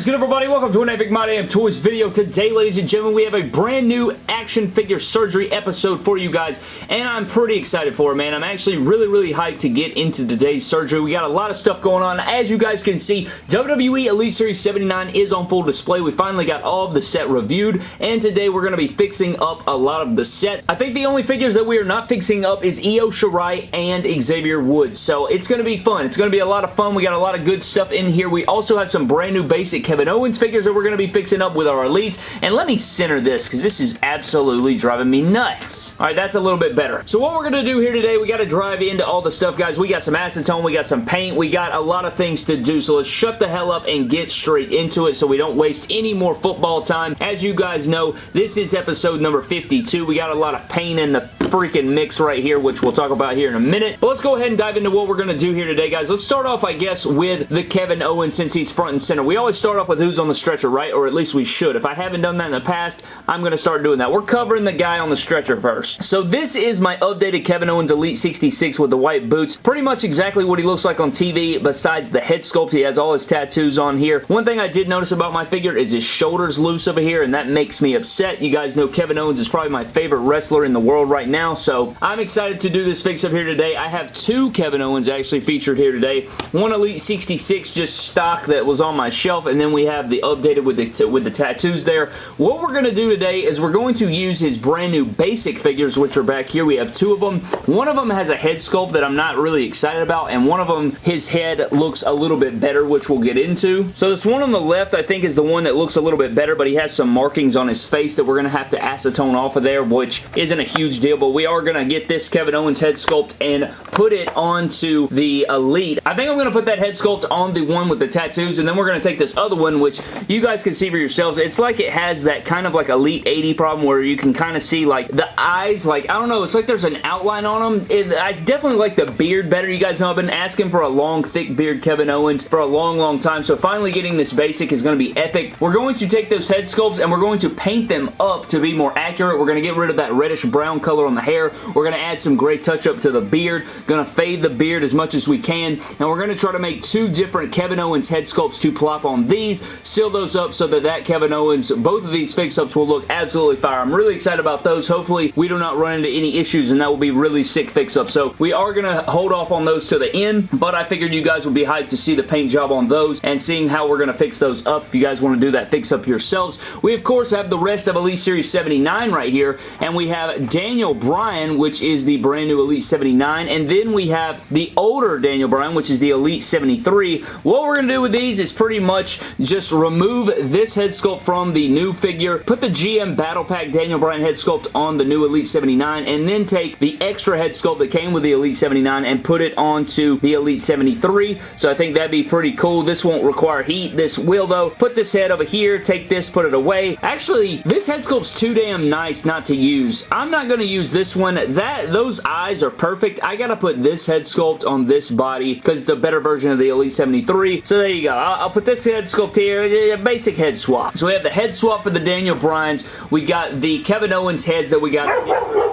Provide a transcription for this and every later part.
is good, everybody? Welcome to an Epic My Damn Toys video. Today, ladies and gentlemen, we have a brand new action figure surgery episode for you guys, and I'm pretty excited for it, man. I'm actually really, really hyped to get into today's surgery. We got a lot of stuff going on. As you guys can see, WWE Elite Series 79 is on full display. We finally got all of the set reviewed, and today we're going to be fixing up a lot of the set. I think the only figures that we are not fixing up is Io Shirai and Xavier Woods, so it's going to be fun. It's going to be a lot of fun. We got a lot of good stuff in here. We also have some brand new basic basic Kevin Owens figures that we're going to be fixing up with our elites. And let me center this because this is absolutely driving me nuts. All right, that's a little bit better. So what we're going to do here today, we got to drive into all the stuff, guys. We got some acetone, we got some paint, we got a lot of things to do. So let's shut the hell up and get straight into it so we don't waste any more football time. As you guys know, this is episode number 52. We got a lot of paint in the freaking mix right here, which we'll talk about here in a minute. But let's go ahead and dive into what we're going to do here today, guys. Let's start off, I guess, with the Kevin Owens since he's front and center. We always start off with who's on the stretcher, right? Or at least we should. If I haven't done that in the past, I'm going to start doing that. We're covering the guy on the stretcher first. So this is my updated Kevin Owens Elite 66 with the white boots. Pretty much exactly what he looks like on TV besides the head sculpt. He has all his tattoos on here. One thing I did notice about my figure is his shoulders loose over here and that makes me upset. You guys know Kevin Owens is probably my favorite wrestler in the world right now, so I'm excited to do this fix up here today. I have two Kevin Owens actually featured here today. One Elite 66 just stock that was on my shelf and then we have the updated with the, with the tattoos there. What we're going to do today is we're going to use his brand new basic figures, which are back here. We have two of them. One of them has a head sculpt that I'm not really excited about, and one of them, his head looks a little bit better, which we'll get into. So this one on the left, I think, is the one that looks a little bit better, but he has some markings on his face that we're going to have to acetone off of there, which isn't a huge deal, but we are going to get this Kevin Owens head sculpt and put it onto the Elite. I think I'm going to put that head sculpt on the one with the tattoos, and then we're going to take this other one, which you guys can see for yourselves. It's like it has that kind of like Elite 80 problem where you can kind of see like the eyes, like, I don't know, it's like there's an outline on them. It, I definitely like the beard better. You guys know I've been asking for a long, thick beard Kevin Owens for a long, long time, so finally getting this basic is going to be epic. We're going to take those head sculpts and we're going to paint them up to be more accurate. We're going to get rid of that reddish brown color on the hair. We're going to add some gray touch-up to the beard. Going to fade the beard as much as we can, and we're going to try to make two different Kevin Owens head sculpts to plop on these, seal those up so that that Kevin Owens, both of these fix-ups will look absolutely fire. I'm really excited about those. Hopefully, we do not run into any issues, and that will be really sick fix-up. So, we are going to hold off on those to the end, but I figured you guys would be hyped to see the paint job on those and seeing how we're going to fix those up if you guys want to do that fix-up yourselves. We, of course, have the rest of Elite Series 79 right here, and we have Daniel which is the brand new Elite 79, and then we have the older Daniel Bryan, which is the Elite 73. What we're going to do with these is pretty much just remove this head sculpt from the new figure, put the GM Battle Pack Daniel Bryan head sculpt on the new Elite 79, and then take the extra head sculpt that came with the Elite 79 and put it onto the Elite 73. So I think that'd be pretty cool. This won't require heat. This will, though. Put this head over here, take this, put it away. Actually, this head sculpt's too damn nice not to use. I'm not going to use this one. That Those eyes are perfect. I got to put this head sculpt on this body because it's a better version of the Elite 73. So there you go. I'll, I'll put this head sculpt here. A basic head swap. So we have the head swap for the Daniel Bryans. We got the Kevin Owens heads that we got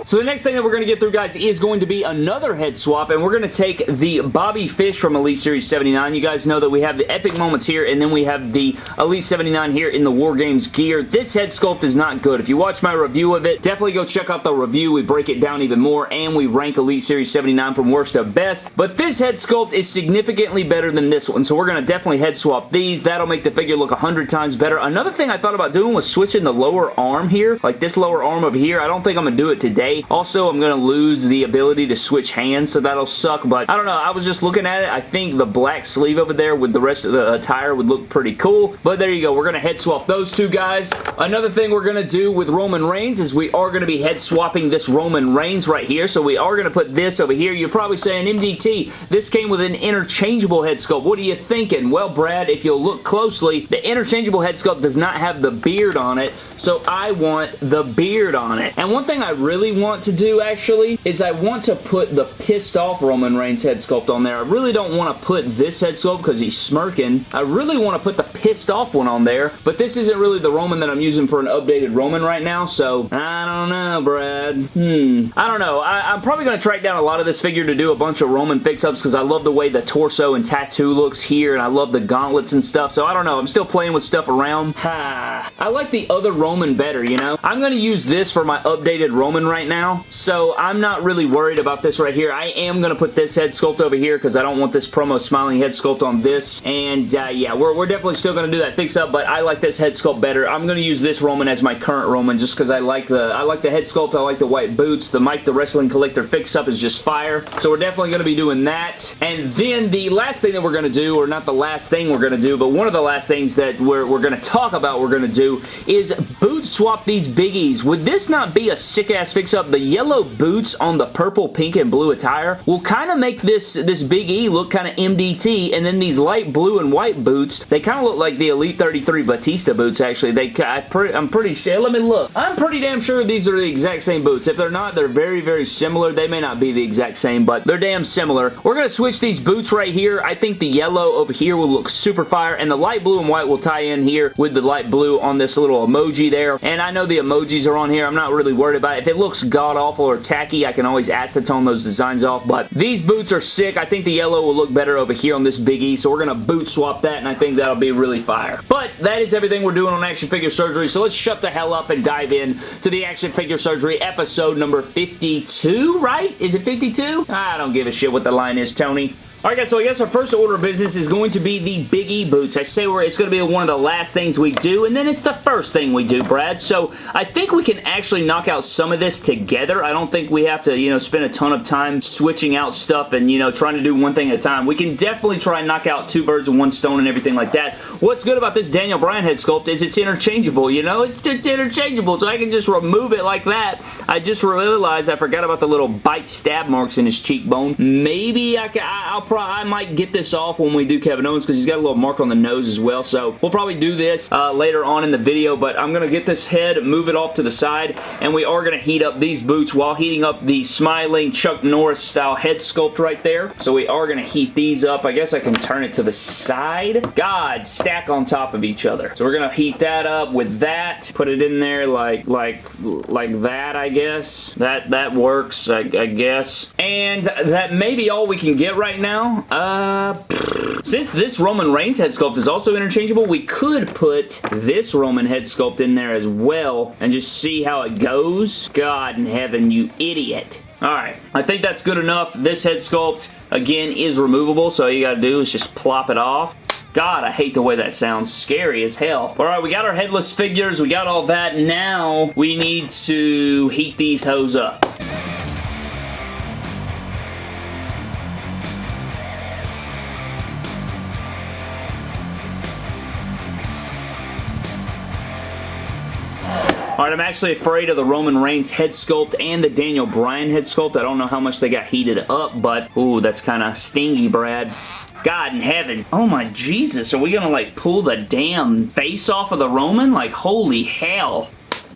so the next thing that we're going to get through, guys, is going to be another head swap, and we're going to take the Bobby Fish from Elite Series 79. You guys know that we have the Epic Moments here, and then we have the Elite 79 here in the War Games gear. This head sculpt is not good. If you watch my review of it, definitely go check out the review. We break it down even more, and we rank Elite Series 79 from worst to best. But this head sculpt is significantly better than this one, so we're going to definitely head swap these. That'll make the figure look 100 times better. Another thing I thought about doing was switching the lower arm here, like this lower arm over here. I don't think I'm going to do it today. Also, I'm going to lose the ability to switch hands, so that'll suck, but I don't know. I was just looking at it. I think the black sleeve over there with the rest of the attire would look pretty cool, but there you go. We're going to head swap those two guys. Another thing we're going to do with Roman Reigns is we are going to be head swapping this Roman Reigns right here, so we are going to put this over here. You're probably saying, MDT, this came with an interchangeable head sculpt. What are you thinking? Well, Brad, if you'll look closely, the interchangeable head sculpt does not have the beard on it, so I want the beard on it. And one thing I really want to do, actually, is I want to put the pissed off Roman Reigns head sculpt on there. I really don't want to put this head sculpt because he's smirking. I really want to put the pissed off one on there, but this isn't really the Roman that I'm using for an updated Roman right now, so I don't know, Brad. Hmm. I don't know. I, am probably going to track down a lot of this figure to do a bunch of Roman fix-ups because I love the way the torso and tattoo looks here and I love the gauntlets and stuff. So I don't know. I'm still playing with stuff around. Ha. I like the other Roman better, you know? I'm going to use this for my updated Roman right now. So I'm not really worried about this right here. I am going to put this head sculpt over here because I don't want this promo smiling head sculpt on this. And uh, yeah, we're, we're definitely still going to do that fix-up, but I like this head sculpt better. I'm going to use this Roman as my current Roman just because I like the I like the head sculpt. I like the white boots. The Mike the Wrestling Collector fix-up is just fire. So we're definitely going to be doing that. And then the last thing that we're going to do, or not the last thing we're going to do, but one of the last things that we're, we're going to talk about we're going to do is boot swap these Big Es. Would this not be a sick-ass fix-up? The yellow boots on the purple, pink, and blue attire will kind of make this, this Big E look kind of MDT, and then these light blue and white boots, they kind of look like the Elite 33 Batista boots, actually. They, I I'm pretty sure, let me look. I'm pretty damn sure these are the exact same boots. If they're not, they're very, very similar. They may not be the exact same, but they're damn similar. We're going to switch these boots right here. I think the yellow over here will look super fire, and the light blue and white will tie in here with the light blue on this little emoji there. And I know the emojis are on here. I'm not really worried about it. If it looks god-awful or tacky, I can always acetone those designs off, but these boots are sick. I think the yellow will look better over here on this Big E, so we're going to boot swap that, and I think that'll be really fire. But that is everything we're doing on Action Figure Surgery, so let's shut the hell up and dive in to the Action Figure Surgery episode number 52, right? Is it 52? I don't give a shit what the line is, Tony. Alright guys, so I guess our first order of business is going to be the Big E boots. I say where it's going to be one of the last things we do, and then it's the first thing we do, Brad. So I think we can actually knock out some of this together. I don't think we have to, you know, spend a ton of time switching out stuff and, you know, trying to do one thing at a time. We can definitely try and knock out two birds with one stone and everything like that. What's good about this Daniel Bryan head sculpt is it's interchangeable, you know? It's, it's interchangeable, so I can just remove it like that. I just realized I forgot about the little bite stab marks in his cheekbone. Maybe I can, I'll probably, I might get this off when we do Kevin Owens because he's got a little mark on the nose as well. So we'll probably do this uh, later on in the video, but I'm going to get this head, move it off to the side, and we are going to heat up these boots while heating up the smiling Chuck Norris style head sculpt right there. So we are going to heat these up. I guess I can turn it to the side. God, stack on top of each other. So we're going to heat that up with that. Put it in there like like like that, I guess. That, that works, I, I guess. And that may be all we can get right now Uh, since this Roman Reigns head sculpt is also interchangeable, we could put this Roman head sculpt in there as well and just see how it goes. God in heaven, you idiot. Alright, I think that's good enough. This head sculpt, again, is removable, so all you gotta do is just plop it off. God, I hate the way that sounds. Scary as hell. Alright, we got our headless figures. We got all that. Now, we need to heat these hoes up. Alright, I'm actually afraid of the Roman Reigns head sculpt and the Daniel Bryan head sculpt. I don't know how much they got heated up, but ooh, that's kind of stingy, Brad. God in heaven. Oh my Jesus, are we gonna like pull the damn face off of the Roman? Like, holy hell.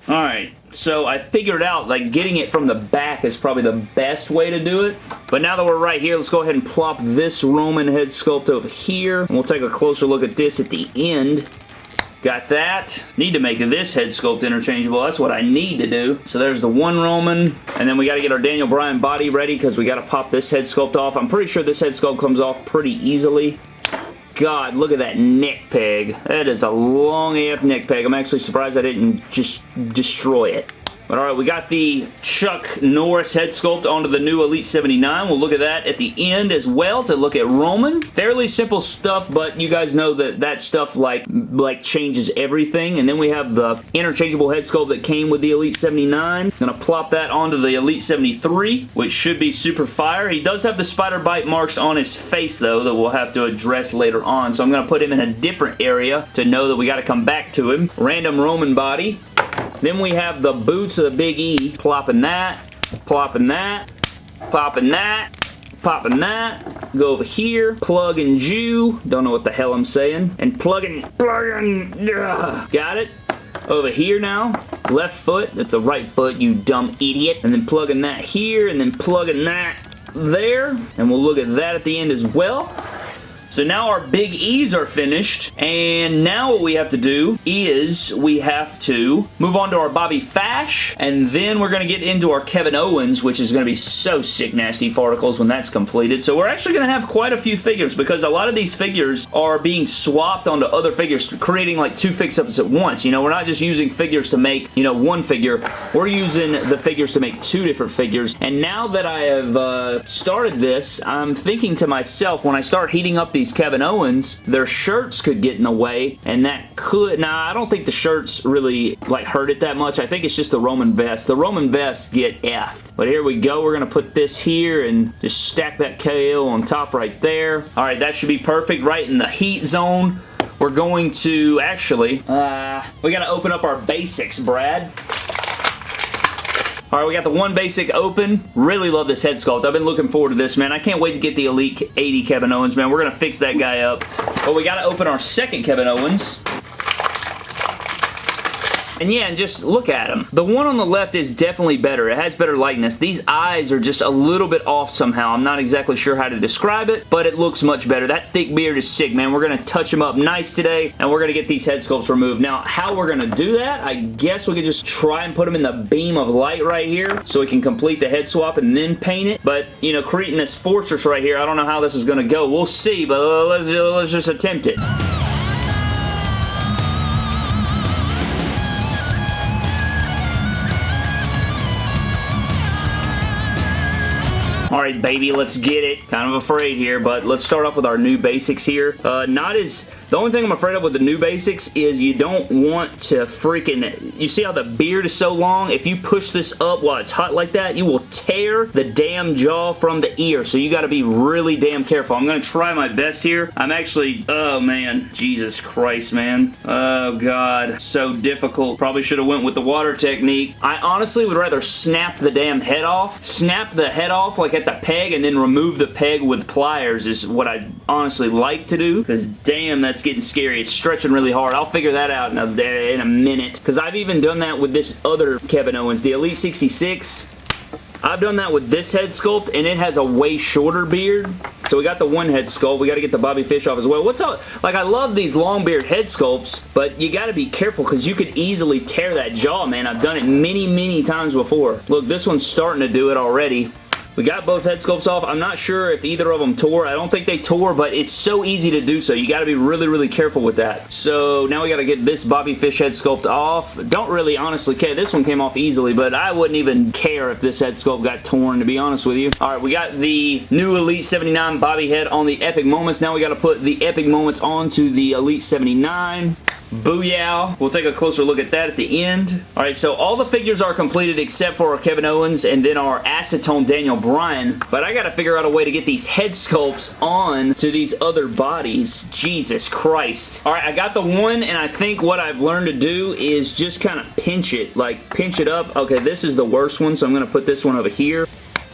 Alright, so I figured out like getting it from the back is probably the best way to do it. But now that we're right here, let's go ahead and plop this Roman head sculpt over here. And we'll take a closer look at this at the end. Got that. Need to make this head sculpt interchangeable. That's what I need to do. So there's the one Roman. And then we got to get our Daniel Bryan body ready because we got to pop this head sculpt off. I'm pretty sure this head sculpt comes off pretty easily. God, look at that neck peg. That is a long AF neck peg. I'm actually surprised I didn't just destroy it. But alright, we got the Chuck Norris head sculpt onto the new Elite 79. We'll look at that at the end as well to look at Roman. Fairly simple stuff, but you guys know that that stuff like, like changes everything. And then we have the interchangeable head sculpt that came with the Elite 79. Gonna plop that onto the Elite 73, which should be super fire. He does have the spider bite marks on his face, though, that we'll have to address later on. So I'm gonna put him in a different area to know that we gotta come back to him. Random Roman body. Then we have the boots of the Big E. Plopping that, plopping that, popping that, popping that, go over here, plug and Jew, don't know what the hell I'm saying, and plugging, plugging, ugh. got it? Over here now, left foot, that's the right foot, you dumb idiot, and then plugging that here, and then plugging that there, and we'll look at that at the end as well. So now our big E's are finished, and now what we have to do is we have to move on to our Bobby Fish, and then we're going to get into our Kevin Owens, which is going to be so sick nasty farticles when that's completed. So we're actually going to have quite a few figures because a lot of these figures are being swapped onto other figures, creating like two fix-ups at once. You know, we're not just using figures to make, you know, one figure. We're using the figures to make two different figures. And now that I have uh, started this, I'm thinking to myself, when I start heating up these Kevin Owens, their shirts could get in the way, and that could... Now, I don't think the shirts really, like, hurt it that much. I think it's just the Roman vest. The Roman vests get effed. But here we go. We're going to put this here and just stack that KO on top right there. All right, that should be perfect right in the heat zone. We're going to actually, uh, we got to open up our basics, Brad. Alright, we got the one basic open. Really love this head sculpt. I've been looking forward to this, man. I can't wait to get the Elite 80 Kevin Owens, man. We're going to fix that guy up. But we got to open our second Kevin Owens. And yeah, and just look at him. The one on the left is definitely better. It has better likeness. These eyes are just a little bit off somehow. I'm not exactly sure how to describe it, but it looks much better. That thick beard is sick, man. We're going to touch him up nice today, and we're going to get these head sculpts removed. Now, how we're going to do that, I guess we could just try and put him in the beam of light right here so we can complete the head swap and then paint it. But, you know, creating this fortress right here, I don't know how this is going to go. We'll see, but let's, let's just attempt it. Alright, baby, let's get it. Kind of afraid here, but let's start off with our new basics here. Uh, not as the only thing I'm afraid of with the new basics is you don't want to freaking... You see how the beard is so long? If you push this up while it's hot like that, you will tear the damn jaw from the ear. So you got to be really damn careful. I'm going to try my best here. I'm actually... Oh, man. Jesus Christ, man. Oh, God. So difficult. Probably should have went with the water technique. I honestly would rather snap the damn head off. Snap the head off like the peg and then remove the peg with pliers is what I honestly like to do because damn, that's getting scary. It's stretching really hard. I'll figure that out in a, in a minute. Because I've even done that with this other Kevin Owens, the Elite 66. I've done that with this head sculpt, and it has a way shorter beard. So we got the one head sculpt. We got to get the Bobby Fish off as well. What's up? Like, I love these long beard head sculpts, but you got to be careful because you could easily tear that jaw, man. I've done it many, many times before. Look, this one's starting to do it already. We got both head sculpts off. I'm not sure if either of them tore. I don't think they tore, but it's so easy to do so. You got to be really, really careful with that. So now we got to get this Bobby Fish head sculpt off. Don't really honestly care. This one came off easily, but I wouldn't even care if this head sculpt got torn, to be honest with you. All right, we got the new Elite 79 Bobby head on the Epic Moments. Now we got to put the Epic Moments onto the Elite 79. Booyah. We'll take a closer look at that at the end. Alright, so all the figures are completed except for our Kevin Owens and then our Acetone Daniel Bryan, but I gotta figure out a way to get these head sculpts on to these other bodies. Jesus Christ. Alright, I got the one and I think what I've learned to do is just kind of pinch it, like pinch it up. Okay, this is the worst one, so I'm gonna put this one over here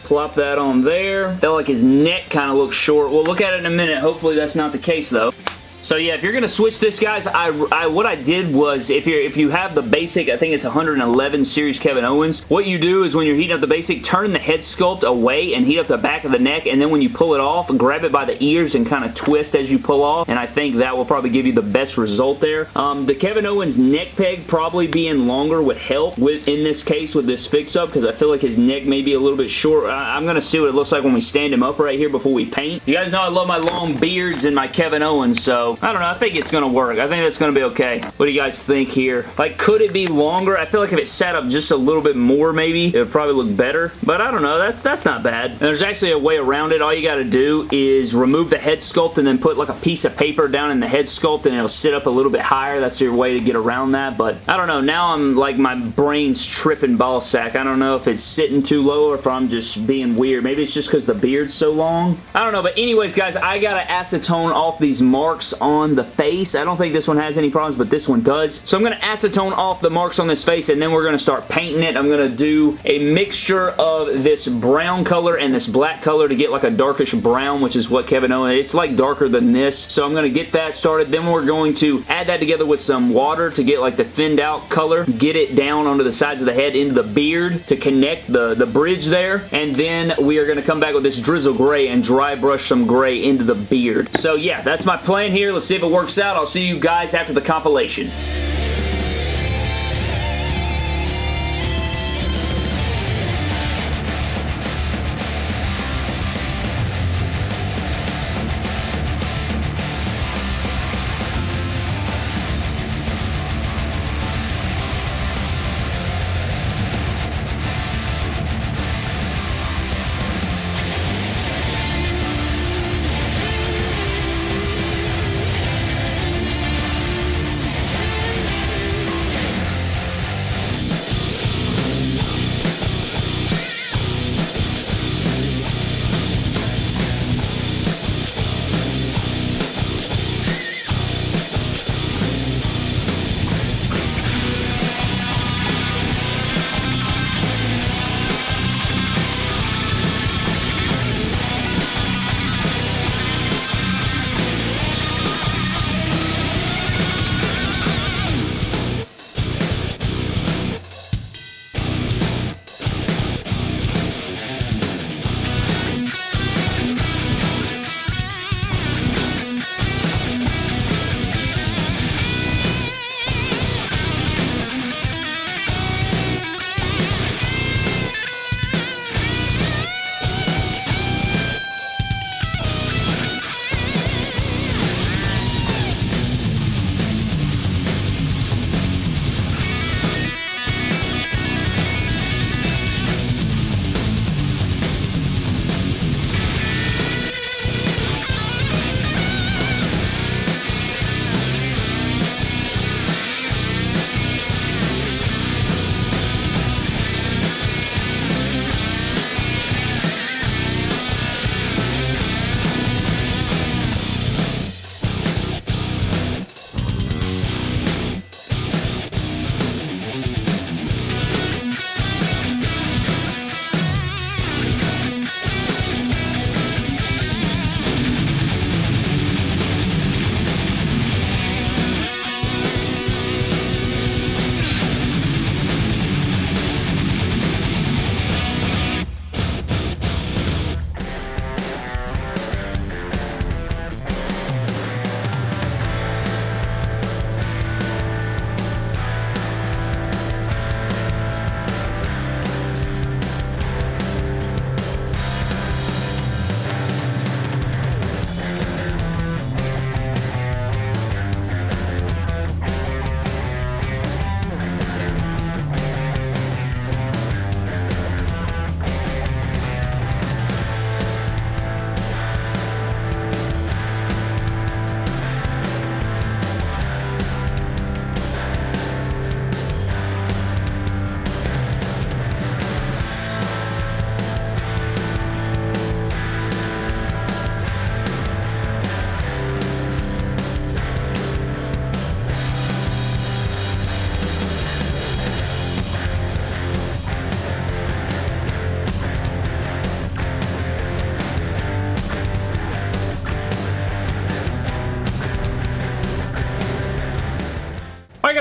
plop that on there. Felt like his neck kind of looks short. We'll look at it in a minute. Hopefully that's not the case though. So yeah, if you're going to switch this, guys, I, I, what I did was, if, you're, if you have the basic, I think it's 111 Series Kevin Owens, what you do is when you're heating up the basic, turn the head sculpt away and heat up the back of the neck, and then when you pull it off, grab it by the ears and kind of twist as you pull off, and I think that will probably give you the best result there. Um, the Kevin Owens neck peg probably being longer would help with in this case with this fix-up, because I feel like his neck may be a little bit short. I, I'm going to see what it looks like when we stand him up right here before we paint. You guys know I love my long beards and my Kevin Owens, so I don't know. I think it's going to work. I think that's going to be okay. What do you guys think here? Like, could it be longer? I feel like if it sat up just a little bit more, maybe, it would probably look better. But I don't know. That's that's not bad. And there's actually a way around it. All you got to do is remove the head sculpt and then put like a piece of paper down in the head sculpt and it'll sit up a little bit higher. That's your way to get around that. But I don't know. Now I'm like my brain's tripping ball sack. I don't know if it's sitting too low or if I'm just being weird. Maybe it's just because the beard's so long. I don't know. But anyways, guys, I got to acetone off these marks on the face. I don't think this one has any problems, but this one does. So I'm going to acetone off the marks on this face, and then we're going to start painting it. I'm going to do a mixture of this brown color and this black color to get like a darkish brown, which is what Kevin Owens, it's like darker than this. So I'm going to get that started. Then we're going to add that together with some water to get like the thinned out color. Get it down onto the sides of the head into the beard to connect the, the bridge there. And then we are going to come back with this drizzle gray and dry brush some gray into the beard. So yeah, that's my plan here. Let's see if it works out. I'll see you guys after the compilation.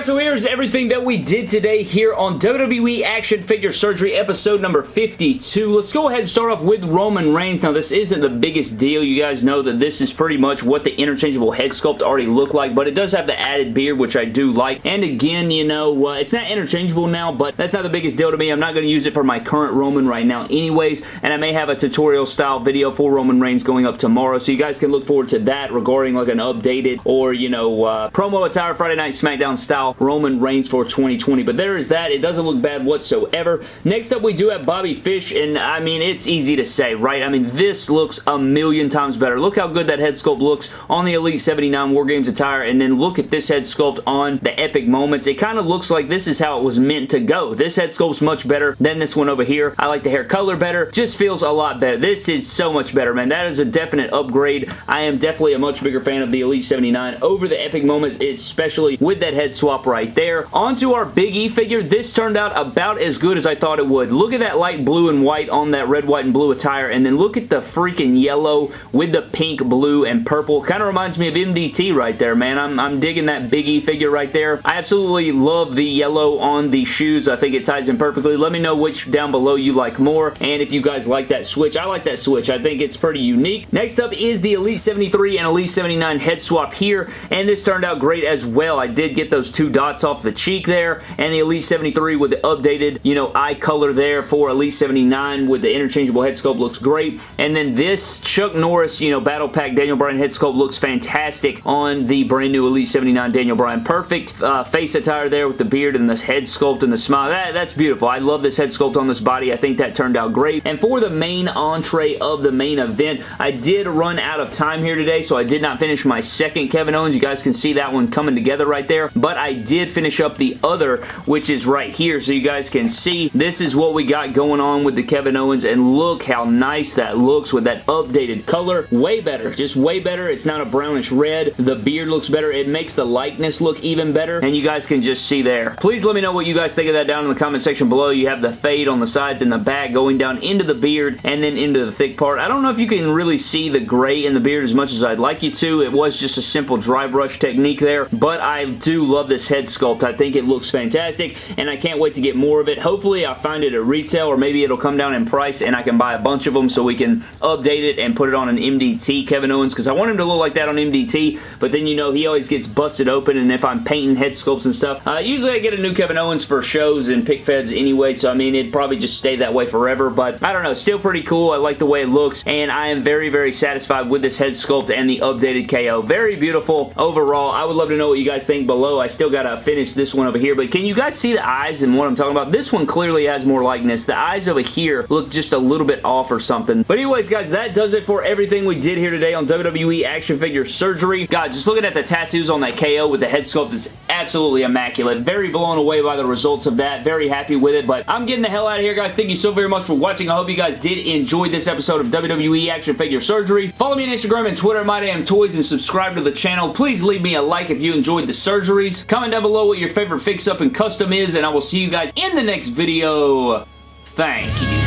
So here's everything that we did today here on WWE Action Figure Surgery episode number 52. Let's go ahead and start off with Roman Reigns. Now this isn't the biggest deal. You guys know that this is pretty much what the interchangeable head sculpt already looked like, but it does have the added beard, which I do like. And again, you know, uh, it's not interchangeable now, but that's not the biggest deal to me. I'm not going to use it for my current Roman right now anyways, and I may have a tutorial style video for Roman Reigns going up tomorrow, so you guys can look forward to that regarding like an updated or, you know, uh, promo attire Friday Night SmackDown style Roman Reigns for 2020. But there is that. It doesn't look bad whatsoever. Next up, we do have Bobby Fish, and I mean, it's easy to say, right? I mean, this looks a million times better. Look how good that head sculpt looks on the Elite 79 War Games attire, and then look at this head sculpt on the Epic Moments. It kind of looks like this is how it was meant to go. This head sculpt's much better than this one over here. I like the hair color better. Just feels a lot better. This is so much better, man. That is a definite upgrade. I am definitely a much bigger fan of the Elite 79 over the Epic Moments, especially with that head swap right there. On to our Big E figure. This turned out about as good as I thought it would. Look at that light blue and white on that red, white, and blue attire, and then look at the freaking yellow with the pink, blue, and purple. Kind of reminds me of MDT right there, man. I'm, I'm digging that Big E figure right there. I absolutely love the yellow on the shoes. I think it ties in perfectly. Let me know which down below you like more, and if you guys like that switch. I like that switch. I think it's pretty unique. Next up is the Elite 73 and Elite 79 head swap here, and this turned out great as well. I did get those two dots off the cheek there, and the Elite 73 with the updated, you know, eye color there for Elite 79 with the interchangeable head sculpt looks great. And then this Chuck Norris, you know, Battle Pack Daniel Bryan head sculpt looks fantastic on the brand new Elite 79 Daniel Bryan. Perfect uh, face attire there with the beard and this head sculpt and the smile. That, that's beautiful. I love this head sculpt on this body. I think that turned out great. And for the main entree of the main event, I did run out of time here today, so I did not finish my second Kevin Owens. You guys can see that one coming together right there. But I did finish up the other, which is right here, so you guys can see this is what we got going on with the Kevin Owens, and look how nice that looks with that updated color. Way better. Just way better. It's not a brownish red. The beard looks better. It makes the likeness look even better, and you guys can just see there. Please let me know what you guys think of that down in the comment section below. You have the fade on the sides and the back going down into the beard and then into the thick part. I don't know if you can really see the gray in the beard as much as I'd like you to. It was just a simple dry brush technique there, but I do love this head sculpt. I think it looks fantastic, and I can't wait to get more of it. Hopefully, I find it at retail, or maybe it'll come down in price, and I can buy a bunch of them so we can update it and put it on an MDT Kevin Owens, because I want him to look like that on MDT, but then, you know, he always gets busted open, and if I'm painting head sculpts and stuff, uh, usually I get a new Kevin Owens for shows and pick feds anyway, so I mean, it'd probably just stay that way forever, but I don't know, still pretty cool. I like the way it looks, and I am very, very satisfied with this head sculpt and the updated KO. Very beautiful overall. I would love to know what you guys think below. I still gotta finish this one over here, but can you guys see the eyes and what I'm talking about? This one clearly has more likeness. The eyes over here look just a little bit off or something. But anyways, guys, that does it for everything we did here today on WWE Action Figure Surgery. God, just looking at the tattoos on that KO with the head sculpt is absolutely immaculate. Very blown away by the results of that. Very happy with it, but I'm getting the hell out of here, guys. Thank you so very much for watching. I hope you guys did enjoy this episode of WWE Action Figure Surgery. Follow me on Instagram and Twitter, MyDamnToys, and subscribe to the channel. Please leave me a like if you enjoyed the surgeries. Comment down below what your favorite fix-up and custom is, and I will see you guys in the next video. Thank you.